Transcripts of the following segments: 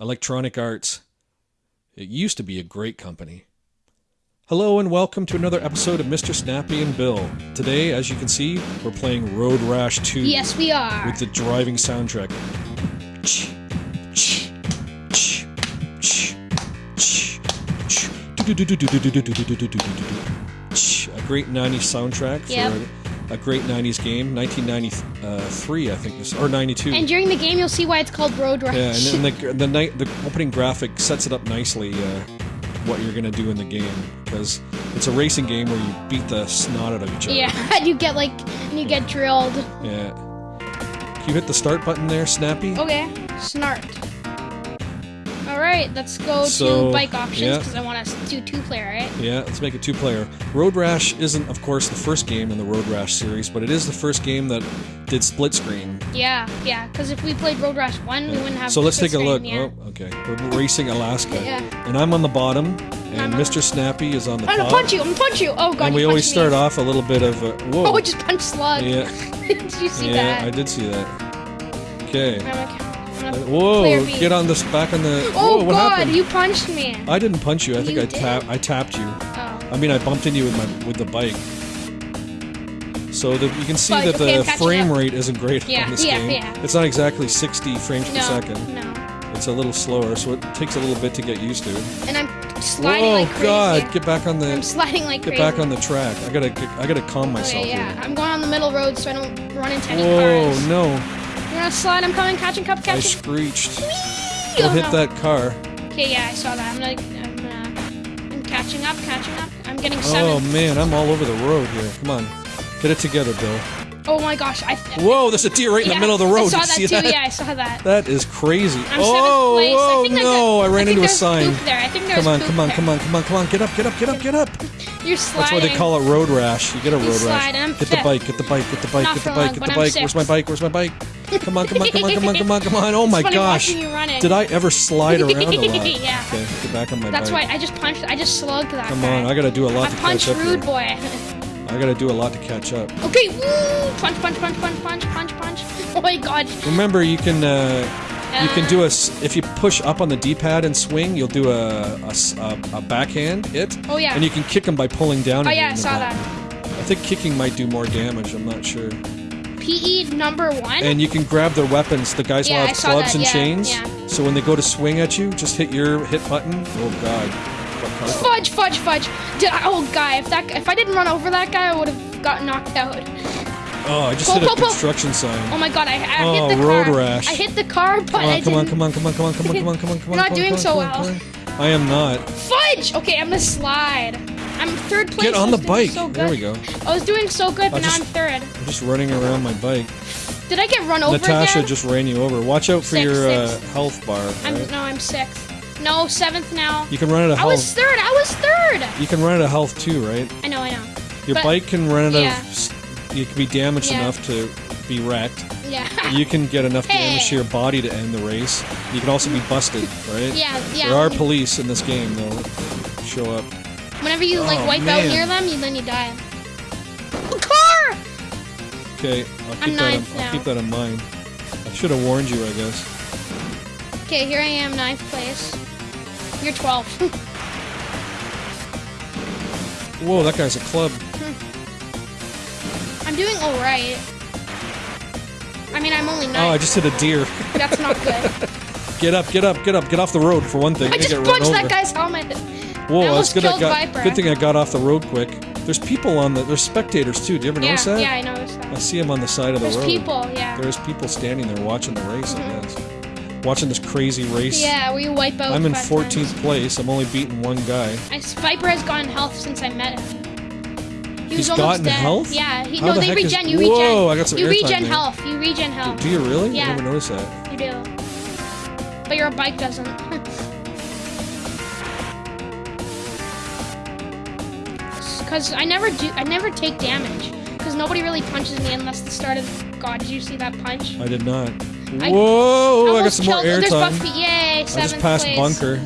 Electronic Arts. It used to be a great company. Hello and welcome to another episode of Mr. Snappy and Bill. Today, as you can see, we're playing Road Rash 2 Yes, we are. with the driving soundtrack. A great 90s soundtrack for Yep. A great 90s game, 1993, I think, this- or 92. and during the game, you'll see why it's called Road Rash. Yeah, and, and the the night the opening graphic sets it up nicely. Uh, what you're gonna do in the game because it's a racing game where you beat the snot out of each other. yeah, and you get like, and you get drilled. Yeah. Can you hit the start button there, Snappy? Okay, snart. All right, let's go So, to bike options yeah. because I want to do two player, right? Yeah, let's make it two player. Road Rash isn't, of course, the first game in the Road Rash series, but it is the first game that did split screen. Yeah, yeah. Because if we played Road Rash one, we wouldn't have. So let's take a look. Yeah. Oh, okay. We're racing Alaska. Yeah. And I'm on the bottom, and I'm Mr. Snappy is on the top. I'm gonna punch you. I'm gonna punch you. Oh god. and we always start me. off a little bit of a. Whoa. Oh, I just punched Slug. Yeah. Did you see yeah, I did see that. Okay. I'm like, I'm gonna Whoa! Get on this back on the. Oh Whoa, what god, happened? you punched me. I didn't punch you. I think You I tap. I tapped you. Oh. I mean, I bumped into you with my with the bike. So that you can see But, that okay, the frame up. rate isn't great Yeah, on this yeah, game. yeah. It's not exactly 60 frames per second. no. It's a little slower, so it takes a little bit to get used to. And I'm sliding Whoa, like crazy. Oh god! Get back on the. I'm sliding like Get crazy. back on the track. I gotta. I gotta calm oh, myself Okay, yeah. here. I'm going on the middle road so I don't run into any Whoa! cars. No! You're gonna slide. I'm coming. Catching cup. I Catching. screeched. Whee! Oh, hit no. that car. Okay, yeah, I saw that. I'm like, I'm, uh, I'm catching up. Catching up. I'm getting Oh man, I'm all over the road here. Come on, get it together, Bill. Oh, my gosh. I. Whoa, there's a deer right in yeah, the middle of the road. I saw Did that you see too. that? Yeah, I saw that. That is crazy. I'm oh, place. whoa, I think no! I ran I into a sign. there. I think there's Come on, come on, there. come on, come on, come on! Get up, get up, get up, get up! You're sliding. That's why they call it road rash. You get a road rash. Get the bike, get the bike, get the bike, Not get the bike, long, get the I'm bike. Where's my bike? Where's my bike? Come on, come on, come on, come on, come on, come on! Oh my gosh! you. Did I ever slide around a lot? Yeah. Okay, get back on my That's why. I just punched. I just slugged that Come guy. on, I gotta do a lot I to catch punched up rude boy. I gotta do a lot to catch up. okay, woo! Punch, punch, punch, punch, punch, punch, punch. Oh my god. Remember, you can uh, you can do a if you push up on the D-pad and swing, you'll do a a backhand hit. Oh, yeah. And you can kick them by pulling down. Oh yeah, I saw back. that. I think kicking might do more damage. I'm not sure. PE number one. And you can grab their weapons. The guys Yeah, will have clubs that, and yeah, chains. yeah. So when they go to swing at you, just hit your hit button. Oh god. Fudge, fudge, fudge. Did I, oh guy, if that if I didn't run over that guy, I would have got knocked out. Oh, I just Pull, hit a pull, pull. construction sign. Oh my god, I, I Oh, hit the road car. rash. I hit the car, but Come I on, come on, didn't. come on, come on, come on, come on, come on, come on, come on. You're not come doing come so on, well. on. I am not. Fudge. Okay, I'm gonna slide. I'm third place. Get on the bike. So. There we go. I was doing so good, but now I'm third. I'm just running around my bike. Did I get run over Natasha again? just ran you over. Watch out for your uh, health bar. I'm no, I'm sixth. No, seventh now. You can run out of health. I was third. I was third. You can run out of health too, right? I know, I know. Your But- bike can run out yeah. of. You can be damaged Yeah. enough to be wrecked. Yeah. You can get enough damage to your body to end the race. You can also be busted, right? Yeah, yeah. There are police in this game, though. Show up. Whenever you like Oh, wipe man. out near them, you then you die. A car! Okay, I'll keep I'm that. In, ninth I'll keep that in mind. I should have warned you, I guess. Okay, here I am, ninth place. You're 12. Whoa, that guy's a club. I'm doing alright. I mean, I'm only Oh, I just hit a deer. That's not good. Get up, get up, get up, get off the road for one thing. I just punched that guy's helmet. Whoa, I that's good. I got, Viper. good thing I got off the road quick. There's people on the. There's spectators too. Do you ever Yeah, notice that? yeah, I noticed I see them on the side of the There's road. There's people, yeah. There's people standing there watching the race. I mm-hmm. guess. Watching this crazy race. Yeah, where you wipe out. I'm in 14th times. place. I'm only beating one guy. I, Viper has gotten health since I met him. He He's was almost gotten dead. health? Yeah, he, How no, the they heck is- regen. You Whoa, regen. I got some you regen there. health. You regen health. Do you really? Yeah. I never noticed that. You do. But your bike doesn't. Cause I never do. I never take damage. Cause nobody really punches me unless the start of. God, did you see that punch? I did not. I- Whoa! I, got some more killed- There's airtime. Buffy. Yay! Seventh I just passed place. bunker.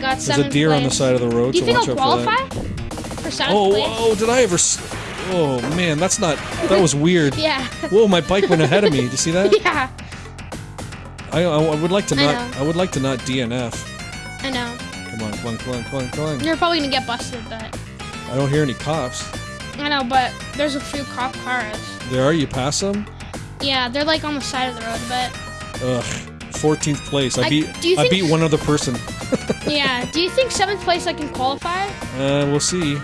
Got There's a deer on the side of the road, Do you so think I'll for qualify for seventh Oh, place? whoa! Oh, did I ever? s- Oh man, that's not. That was weird. Yeah. Whoa! My bike went ahead of me. Did you see that? yeah. I, I would like to not. know. I, would like to not DNF. I know. Come on, come on, come on, come on, come on. You're probably gonna get busted, but I don't hear any cops. I know. But there's a few cop cars. There are. You pass them. Yeah, they're like on the side of the road, but Ugh. 14th place. I I- beat. do you I think- beat one other person. yeah. Do you think seventh place I can qualify? Uh, we'll see.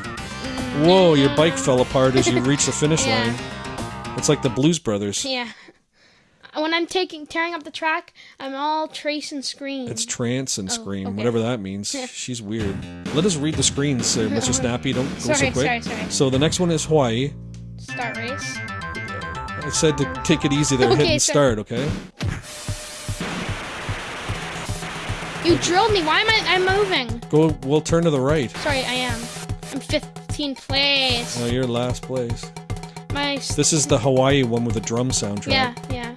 Whoa, your bike fell apart as you reached the finish Yeah. line. It's like the Blues Brothers. Yeah. When I'm taking tearing up the track, I'm all trace and scream. It's trance and scream, Oh, okay. whatever that means. She's weird. Let us read the screens, uh, Mr. Snappy. Don't go so quick. sorry, sorry. So the next one is Hawaii. Start race. I said to take it easy there, hit and start, okay? You drilled me. Why am I? I'm moving. Go. We'll turn to the right. Sorry, I am. I'm 15th place. Oh, you're last place. My. This is the Hawaii one with the drum soundtrack. yeah, yeah.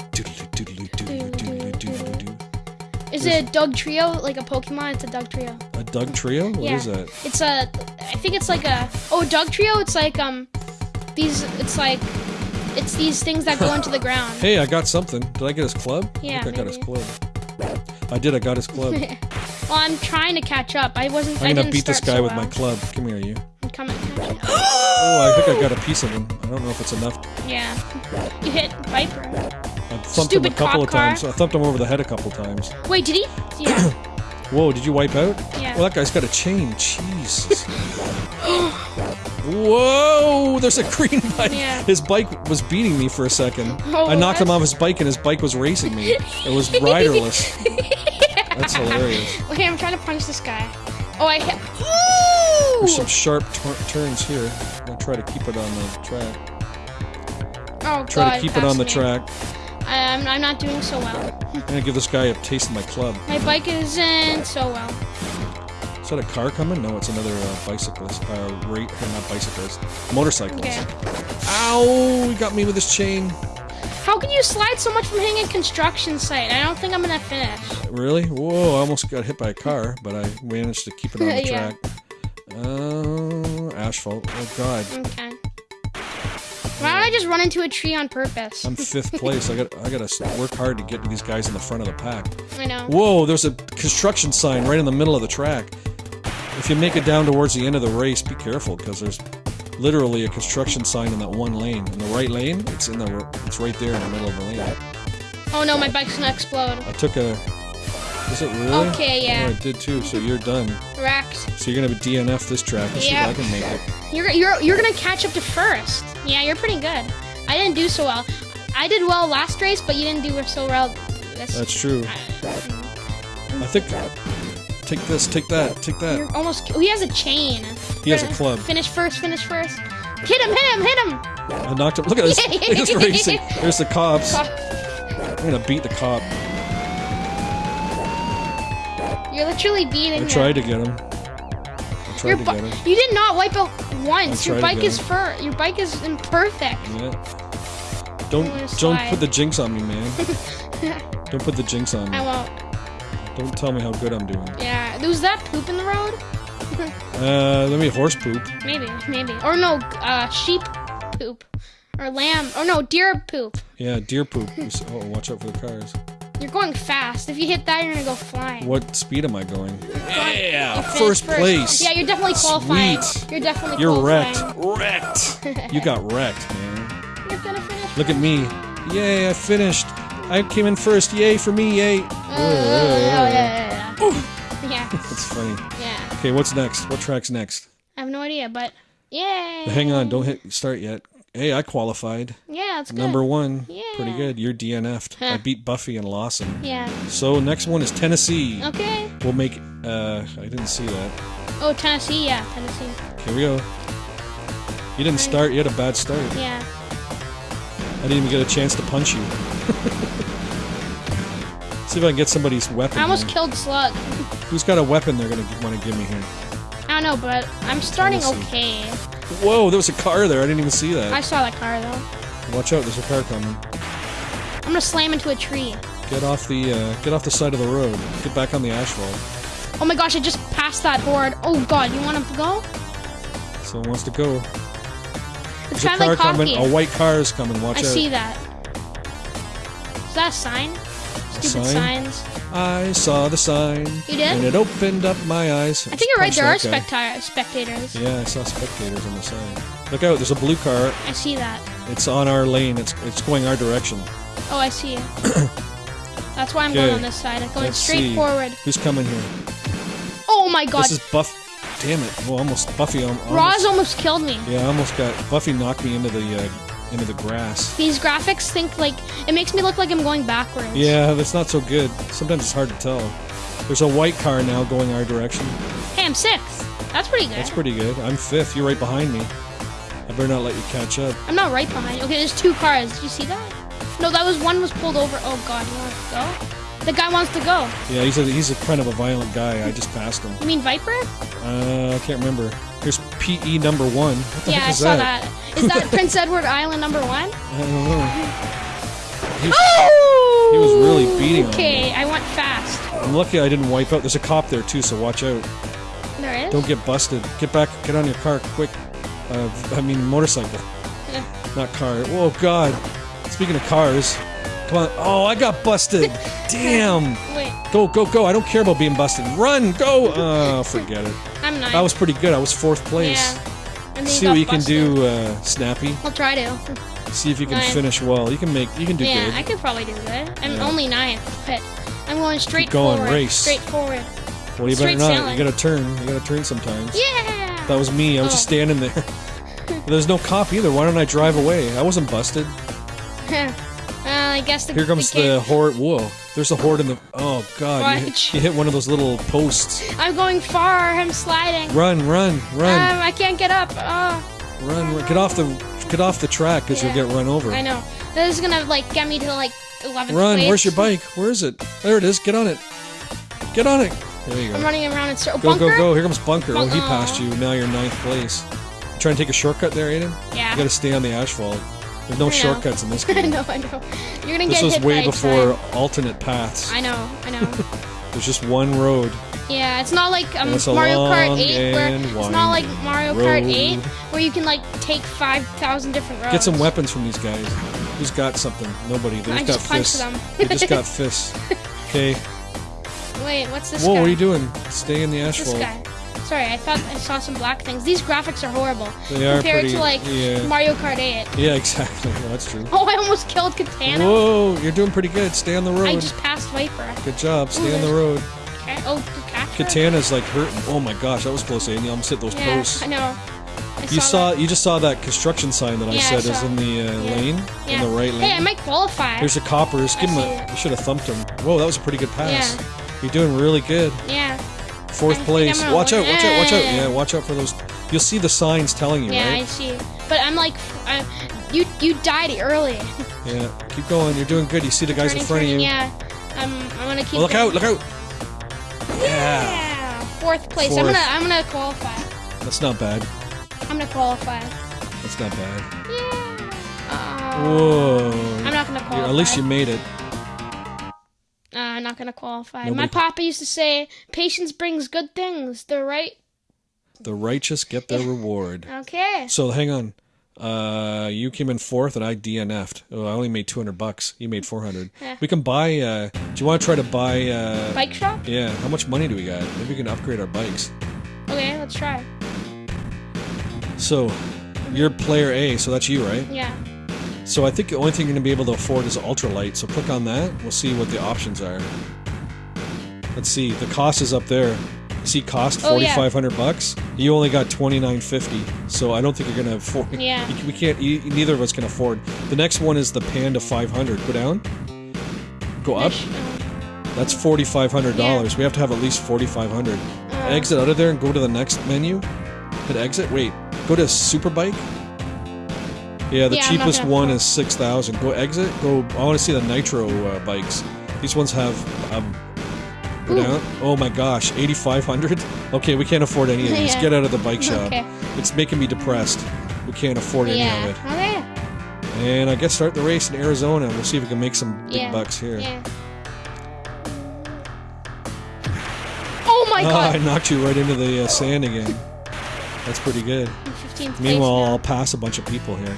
Is it a Dugtrio like a Pokemon? It's a Dugtrio. A Dugtrio? What is yeah. that? It's a. I think it's like a. Oh, Dugtrio. It's like um, these. It's like, it's these things that go into the ground. Hey, I got something. Did I get his club? Yeah, I think I got his club. I did. I got his club. I'm Well, I'm trying to catch up. I wasn't. I'm gonna didn't beat this guy so with well. my club. Come here, you. Coming. coming. Oh, I think I got a piece of him. I don't know if it's enough. yeah. You hit Viper. I thumped him a couple of car. times. I thumped him over the head a couple times. Wait, did he? Yeah. Whoa, did you wipe out? Yeah. Well, that guy's got a chain. Jesus. Whoa, there's a green bike. Yeah. His bike was beating me for a second. Oh, I knocked him off his bike and his bike was racing me. It was riderless. That's hilarious. Okay, I'm trying to punch this guy. Oh, I hit. There's some sharp turns here. I'm gonna try to keep it on the track. Oh Try God! to keep it on the me. track. I'm, I'm not doing so well. I'm gonna give this guy a taste of my club. My bike isn't so well. Is that a car coming? No, it's another uh, bicyclist. Uh, rate, not bicyclist. Motorcyclist. Okay. Ow! He got me with his chain. How can you slide so much from hitting a construction site? I don't think I'm gonna finish. Really? Whoa! I almost got hit by a car, but I managed to keep it on the Yeah. track. Uh, asphalt. Oh God! Okay. Why don't I just run into a tree on purpose? I'm fifth place. I got I gotta work hard to get to these guys in the front of the pack. I know. Whoa! There's a construction sign right in the middle of the track. If you make it down towards the end of the race, be careful because there's literally a construction sign in that one lane. In the right lane, it's in the it's right there in the middle of the lane. Oh no, my bike's gonna explode. I took a. Is it really? Okay, yeah. Oh, I did too. So you're done. Wrecked. So you're gonna DNF this track. See Yeah. if I can make it. You're you're you're gonna catch up to first. Yeah, you're pretty good. I didn't do so well. I did well last race, but you didn't do so well. This. That's true. I think. Take this. Take that. Take that. You're almost. Oh, he has a chain. He has a club. Finish first. Finish first. Hit him! Hit him! Hit him! I knocked him. Look at this. He's racing. There's the cops. I'm gonna beat the cop. You're literally beating I him. tried to get him. I tried Your to get him. you did not wipe out once. Your bike is fur. Your bike is imperfect. Yeah. Don't don't put the jinx on me, man. don't put the jinx on me. I won't. Don't tell me how good I'm doing. Yeah. Was that poop in the road? Uh, let me horse poop. Maybe. Maybe. Or no. Uh, sheep poop. Or lamb. Or no, deer poop. Yeah, deer poop. Oh, watch out for the cars. You're going fast. If you hit that, you're gonna go flying. What speed am I going? Yeah, You finished first place. Yeah, you're definitely qualifying. Sweet. You're definitely You're qualifying. wrecked. Wrecked. You got wrecked, man. You're gonna finish. Look at me. Yay, I finished. I came in first. Yay for me. Yay. Uh, oh, yeah, yeah, yeah. yeah. That's funny. Yeah. Okay, what's next? What track's next? I have no idea, but yay. Hang on, don't hit start yet. Hey, I qualified. Yeah, it's good. Number one. Yeah. Pretty good. You're DNF'd. I beat Buffy and Lawson. Yeah. So next one is Tennessee. Okay. We'll make. Uh, I didn't see that. Oh, Tennessee. Yeah, Tennessee. Here we go. You didn't start. You had a bad start. Yeah. I didn't even get a chance to punch you. See if I can get somebody's weapon. I almost here. killed Slug. Who's got a weapon they're gonna want to give me here? I don't know, but I'm starting Tennessee. okay. Whoa, there was a car there. I didn't even see that. I saw that car though. Watch out, there's a car coming. I'm gonna slam into a tree. Get off the uh, get off the side of the road. Get back on the asphalt. Oh my gosh, I just passed that horde. Oh god, you want him to go? Someone wants to go. It's There's a car coming. A white car is coming. Watch I out. I see that. Is that a sign? Stupid sign? signs. I saw the sign. You did? And it opened up my eyes. I think you're right. There are specta- spectators. Yeah, I saw spectators on the sign. Look out! There's a blue car. I see that. It's on our lane. It's it's going our direction. Oh, I see it. That's why I'm going on this side. I'm going Let's straight see. forward. Who's coming here? Oh my god. This is Buff. Damn it! Well, almost Buffy. almost. Roz Almost, almost killed me. yeah, I almost got Buffy knocked me into the uh, into the grass. These graphics think like it makes me look like I'm going backwards. Yeah, that's not so good. Sometimes it's hard to tell. There's a white car now going our direction. Hey, I'm sixth. That's pretty good. That's pretty good. I'm fifth. You're right behind me. I better not let you catch up. I'm not right behind. you. Okay, there's two cars. Did you see that? No, that was one was pulled over. Oh god, you want to go? The guy wants to go. Yeah, he's a he's a kind of a violent guy. I just passed him. You mean Viper? Uh, I can't remember. Here's PE number one. Yeah, I is saw that? that. Is that Prince Edward Island number one? I don't know. Oh! he was really beating on me. Okay, I went fast. I'm lucky I didn't wipe out. There's a cop there too, so watch out. There is. Don't get busted. Get back. Get on your car quick. Uh, I mean motorcycle, Yeah. not car. Oh God. Speaking of cars, come on. Oh, I got busted. Damn. Wait, Go, go, go. I don't care about being busted. Run, go. Oh, forget it. I'm nine. I was pretty good. I was fourth place. Yeah. See what you can do, uh, Snappy. I'll try to. See if you can finish well. You can make. You can do yeah, good. I could probably do good. I'm Yeah. only ninth, but I'm going straight Keep going, forward. race. Straight forward. well, you better straight not. sailing. You gotta turn. You gotta turn sometimes. Yeah. That was me. I was Oh. just standing there. There's no cop either. Why don't I drive away? I wasn't busted. I guess the Here comes the, the horde. Whoa. There's a horde in the. Oh God! You hit, you hit one of those little posts. I'm going far. I'm sliding. Run, run, run, Um, I can't get up. Oh, run, run! Get off the. Get off the track, cause Yeah. you'll get run over. I know. This is gonna like get me to like 11th Run! place. Where's your bike? Where is it? There it is. Get on it. Get on it. There you go. I'm running around in circles. Go, Bunker? go, go. Here comes Bunker. Oh, he passed you. Now you're ninth place. Trying to take a shortcut there, Aiden? Yeah. You gotta stay on the asphalt. There's no shortcuts in this I game. know, I know. You're gonna this get was way before time. alternate paths. I know, I know. There's just one road. yeah, it's not like um, Mario Kart long 8 where it's not like Mario Kart 8 where you can like take 5,000 different roads. Get some weapons from these guys. Who's got something? Nobody. They I just got fists. them. they just got fists. Okay. Wait, what's this Whoa, guy? what are you doing? Stay in the This asphalt. Sorry, I thought I saw some black things. These graphics are horrible They are compared pretty. to like yeah. Mario Kart 8. Yeah, exactly. Yeah, that's true. Oh, I almost killed Katana. Whoa, you're doing pretty good. Stay on the road. I just passed Viper. Good job. Stay Ooh, on the road. Okay. Oh, capture. Katana's like hurting. Oh my gosh, that was close, Aiden. You almost hit those Yeah, posts. I know. I You saw, that. you just saw that construction sign that I Yeah, I said is in the uh, Yeah. lane, in the right lane. Hey, I might qualify. There's the coppers. Give I him a. You should have thumped him. Whoa, that was a pretty good pass. Yeah. You're doing really good. yeah. Fourth place. Watch out! Watch out! Watch out! Yeah. Yeah, watch out for those. You'll see the signs telling you, Yeah, I see. But I'm like, I, you you died early. Yeah. Keep going. You're doing good. You see the guys Turning, in front turning, of you. Yeah. I'm I'm gonna keep. Oh, look going. out! Look out! Yeah. Yeah. Fourth place. I'm gonna I'm gonna qualify. That's not bad. I'm gonna qualify. That's not bad. Yeah. Uh, Whoa. I'm not gonna Yeah, qualify. At least you made it. Not gonna qualify. Nobody- My papa used to say, "Patience brings good things." The right. The righteous get their reward. Okay. So hang on. Uh, you came in fourth, and I DNF'd. Oh, I only made two hundred bucks. You made four hundred. Yeah. We can buy. Uh, do you want to try to buy? Uh, Bike shop. yeah. How much money do we got? Maybe we can upgrade our bikes. Okay, let's try. So, you're player A, so that's you, right? Yeah. So I think the only thing you're gonna be able to afford is ultralight. So click on that. We'll see what the options are. Let's see. The cost is up there. See, cost forty-five hundred yeah. bucks. You only got twenty nine fifty. So I don't think you're gonna afford. Yeah. we can't. You, neither of us can afford. The next one is the Panda five hundred. Go down. Go up. Uh, That's forty five hundred dollars. Yeah. We have to have at least forty five hundred. uh, Exit out of there and go to the next menu. Hit exit. Wait. Go to Superbike. Yeah, the Yeah, I'm not cheapest gonna one is six thousand. Go exit. Go. I want to see the nitro uh, bikes. These ones have. Um, go Ooh. down. Oh my gosh, eighty five hundred. Okay, we can't afford any of these. Yeah. Get out of the bike shop. Okay. It's making me depressed. We can't afford any Yeah. of it. Okay. And I guess start the race in Arizona. We'll see if we can make some big Yeah. bucks here. Yeah. Oh my I god. knocked you right into the uh, sand again. That's pretty good. I'm 15th place Meanwhile. I'll pass a bunch of people here.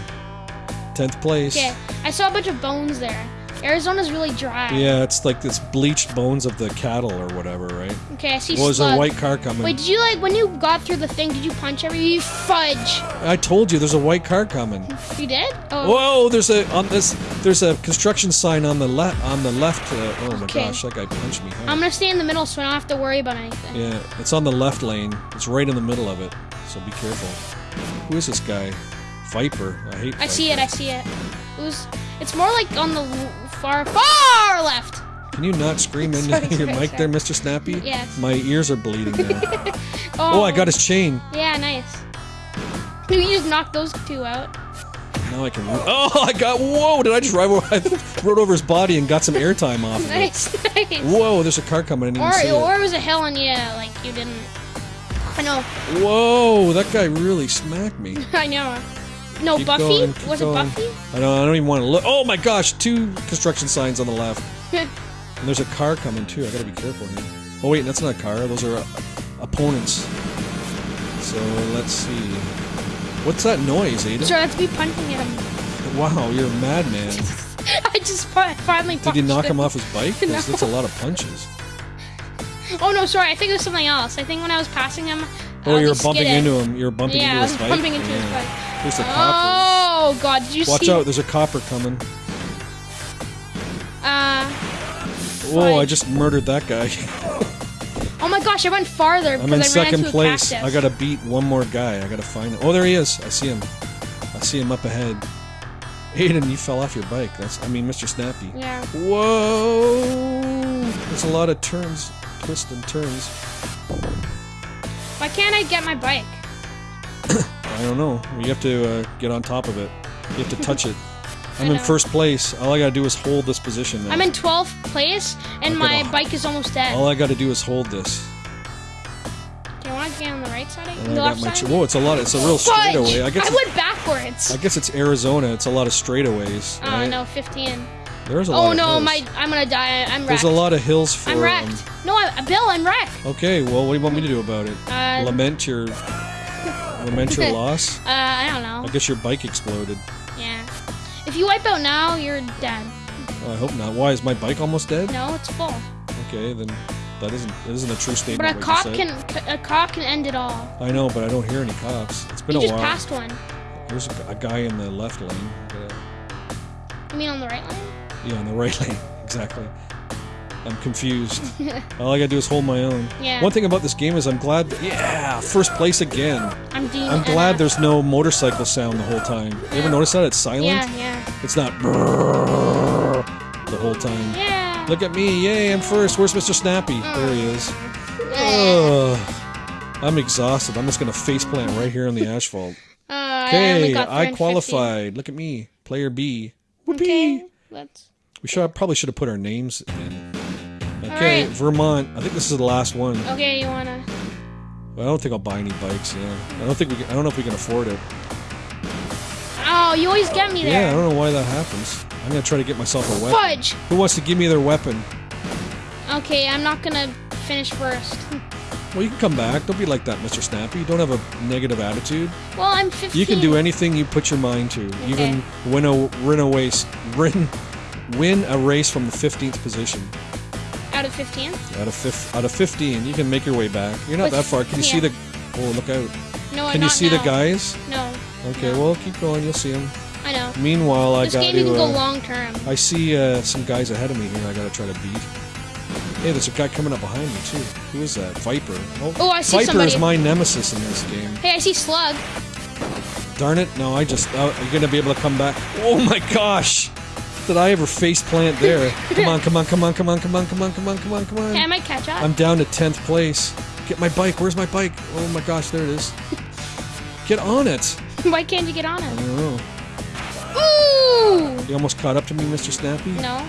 Tenth place. Okay, I saw a bunch of bones there. Arizona's really dry. Yeah, it's like this bleached bones of the cattle or whatever, right? Okay, I see Well, there's a white car coming. Wait, did you like when you got through the thing? Did you punch every? You fudge. I told you, there's a white car coming. You did? Oh. Whoa! There's a on this. There's a construction sign on the left. On the left. Uh, oh my Okay. gosh, that guy punched me. hard. I'm gonna stay in the middle so I don't have to worry about anything. Yeah, it's on the left lane. It's right in the middle of it. So be careful. Who is this guy? Viper. I hate. I see it. I see it. It was. It's more like on the far, far left. Can you not scream into Sorry, your sorry, mic sorry. there, Mr. Snappy? Yes. My ears are bleeding now. Oh, oh, I um, got his chain. Yeah, nice. You just knocked those two out. Now I can. Oh, I got. Whoa! Did I just ride over? I rode over his body and got some airtime off of. Nice, nice. Whoa! There's a car coming. I didn't Or, see it. or it was a hill and yeah, like you didn't. I know. Whoa! That guy really smacked me. I know. No, Keep Buffy? going, was going. it Buffy? I don't. I don't even want to look. Oh my gosh! Two construction signs on the left. And there's a car coming too. I gotta be careful here. Oh wait, that's not a car. Those are uh, opponents. So let's see. What's that noise, Aiden? Sorry, that's me punching him. Wow, you're a madman. I just fi- finally Did you knock him him off his bike? No. That's a lot of punches. Oh no, sorry. I think it was something else. I think when I was passing him. Oh, uh, you're bumping skidded. into him. You're bumping Yeah, into I was bumping into his bike. There's the copper. Oh god, did you Watch see? out! There's a copper coming. Uh, Whoa! I just murdered that guy. oh my gosh, I went farther I'm in I second place. a I gotta beat one more guy. I gotta find him. Oh, there he is. I see him. I see him up ahead. Aiden, you fell off your bike. That's. I mean, Mr. Snappy. Yeah. Whoa! There's a lot of turns, twists and turns. Why can't I get my bike? I don't know. You have to uh, get on top of it. You have to touch it. I'm in first place. All I gotta do is hold this position. Now. I'm in 12th place and my bike is almost dead. All I gotta do is hold this. Do you want to get on the right side? And the left side? Ch- Whoa! It's a lot. It's a real Fudge! straightaway. I guess. I went backwards. I guess it's Arizona. It's a lot of straightaways. Oh right? no, 15. There's a lot Oh of no, hills. my I'm gonna die. I'm wrecked. There's a lot of hills for. I'm wrecked. um, No, I, Bill, I'm wrecked. okay, well, what do you want me to do about it? Uh, lament your, your loss. Uh, I don't know. I guess your bike exploded. Yeah. If you wipe out now, you're dead. Oh, I hope not. Why is my bike almost dead? No, it's full. Okay, then that isn't that isn't a true statement. But a cop can a cop can end it all. I know, but I don't hear any cops. It's been You a just while. passed one. There's a, a guy in the left lane. Uh, You mean on the right lane? yeah, on the right lane. Exactly. I'm confused. All I gotta do is hold my own. Yeah. One thing about this game is I'm glad. yeah, first place again. I'm Dean. I'm glad there's no motorcycle sound the whole time. You ever notice that? It's silent. Yeah, yeah, It's not the whole time. yeah. Look at me, yay, I'm first. Where's Mr. Snappy? There he is. Ugh. I'm exhausted. I'm just gonna faceplant right here on the asphalt. Uh, I Okay, I qualified. Look at me, player B. Whoopee. Okay, let's. We should probably should have put our names in. Okay, Alright. Vermont. I think this is the last one. Okay, you wanna? Well, I don't think I'll buy any bikes. Yeah, I don't think we. Can, I don't know if we can afford it. Oh, you always get me there. Yeah, I don't know why that happens. I'm gonna try to get myself a weapon. Fudge. Who wants to give me their weapon? Okay, I'm not gonna finish first. Well, you can come back. Don't be like that, Mr. Snappy. Don't have a negative attitude. Well, I'm 15. You can do anything you put your mind to. Even win a win a race, win, win a race from the 15th position 15. out of fif- out of 15. You can make your way back. You're not But- that far. Can you see the? Oh, look out! No, I. Can you see the guys? No, Okay, No. well, keep going. You'll see them. I know. Meanwhile, I This got game you to. can go uh, long term. I see uh, some guys ahead of me here. I gotta try to beat. Hey, there's a guy coming up behind me too. Who is that? Viper. Oh, I see Viper somebody. is my nemesis in this game. Hey, I see Slug. Darn it! No, I just. Uh, you're gonna be able to come back. Oh my gosh! Did I ever face plant there? Come on, come on, come on, come on, come on, come on, come on, come on, come Hey, I catch up. I'm down to tenth place. Get my bike. Where's my bike? Oh my gosh, there it is. Get on it. Why can't you get on it? I don't know. Ooh! You almost caught up to me, Mr. Snappy. No.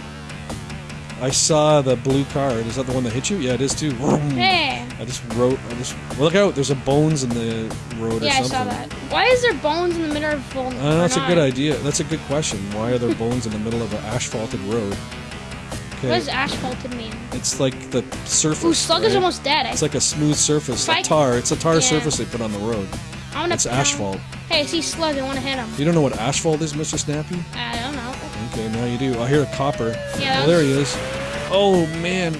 I saw the blue car. Is that the one that hit you? Yeah, it is too. Hey. I just wrote. I just look out. There's a bones in the road or something. Yeah, I saw that. Why is there bones in the middle of bone? Uh, that's a good idea. That's a good question. Why are there bones in the middle of an asphalted road? Okay. What does asphalted mean? It's like the surface. Ooh, Slug is almost dead. It's like a smooth surface, like tar. It's a tar Yeah. surface they put on the road. I'm gonna It's asphalt. Hey, I see Slug. I want to hit him. You don't know what asphalt is, Mr. Snappy? I don't know. Okay, now you do. I hear a copper. Yeah, Oh, there he is. Oh man,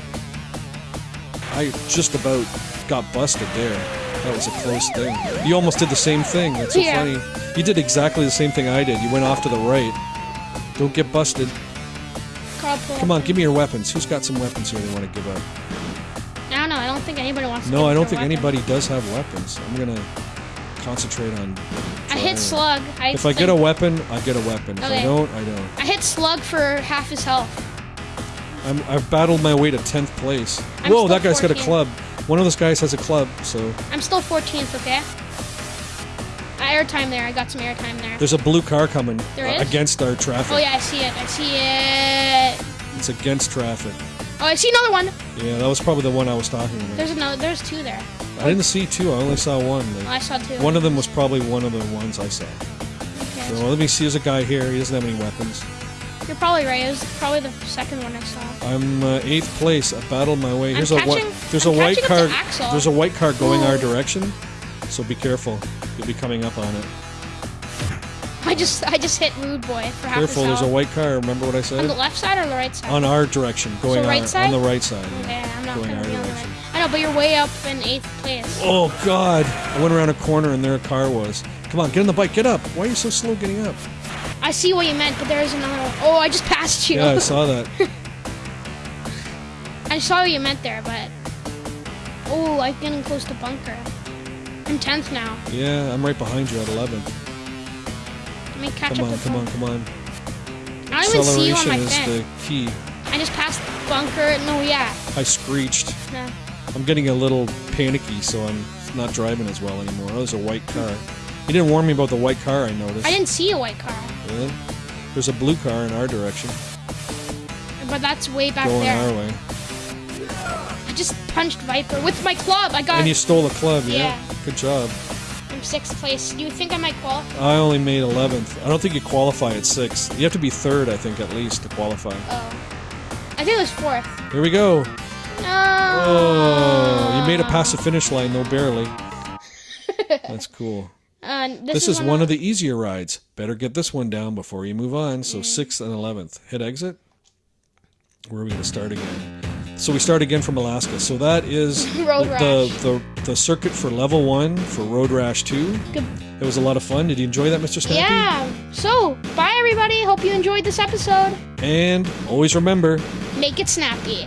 I just about got busted there. That was a close thing. You almost did the same thing. That's so Yeah. funny. You did exactly the same thing I did. You went off to the right. Don't get busted. Come on, give me your weapons. Who's got some weapons here they want to give up? I don't know. I don't think anybody wants to. No, I don't think weapon. anybody does have weapons. I'm gonna concentrate on. I hit Slug. I If I get a weapon, I get a weapon. If I don't, I don't. I hit Slug for half his health. I'm, I've battled my way to 10th place. I'm Whoa, that guy's got a club. One of those guys has a club, so I'm still 14th. Okay. Airtime there. I got some airtime there. there's a blue car coming There uh, against our traffic. Oh yeah, I see it. I see it. It's against traffic. Oh, I see another one. Yeah, that was probably the one I was talking about. There's another. There's two there. I didn't see two, I only saw one. Oh, I saw two. one of them was probably one of the ones I saw. Okay. So let me see, there's a guy here, he doesn't have any weapons. You're probably right. It was probably the second one I saw. I'm uh, eighth place. I battled my way. I'm Here's a catching-. There's I'm a white car. There's a white car going our direction, so be careful. You'll be coming up on it. I just I just hit Rude Boy for half Careful, there's a white car. Remember what I said? On the left side or the right side? On our direction, going right our- side? on the right side. Okay, I'm not going our be on the direction. right. I know, but you're way up in eighth place. Oh God! I went around a corner and there a car was. Come on, get on the bike. Get up. Why are you so slow getting up? I see what you meant, but there's another one. Oh, I just passed you. Yeah, I saw that. I saw what you meant there, but oh, I'm getting close to bunker. I'm tenth now. Yeah, I'm right behind you at 11th. Let me catch Come up on, with come you. on, come on. I don't even see you on my is the key. I just passed the bunker. and No, yeah. I screeched. No. I'm getting a little panicky, so I'm not driving as well anymore. Oh, there's a white car. You didn't warn me about the white car I noticed. I didn't see a white car, Really? There's a blue car in our direction, but that's way back going there. our way. I just punched Viper with my club. I got. And you stole a club, yeah? Yeah. Good job. Sixth place. Do you think I might qualify? I only made 11th. I don't think you qualify at 6th. You have to be 3rd, I think, at least, to qualify. Oh, I think it was fourth. Here we go. No. Oh, you made it past the finish line, though, barely. That's cool. Uh, this, This is one of the easier rides. Better get this one down before you move on. So 6th and 11th. Hit exit. Where are we going to start again? So we start again from Alaska. So that is Road the, Rash. the, the, the circuit for level 1 for Road Rash 2. Good. It was a lot of fun. Did you enjoy that, Mr. Snappy? Yeah. So, bye everybody. Hope you enjoyed this episode. And always remember, Make it snappy.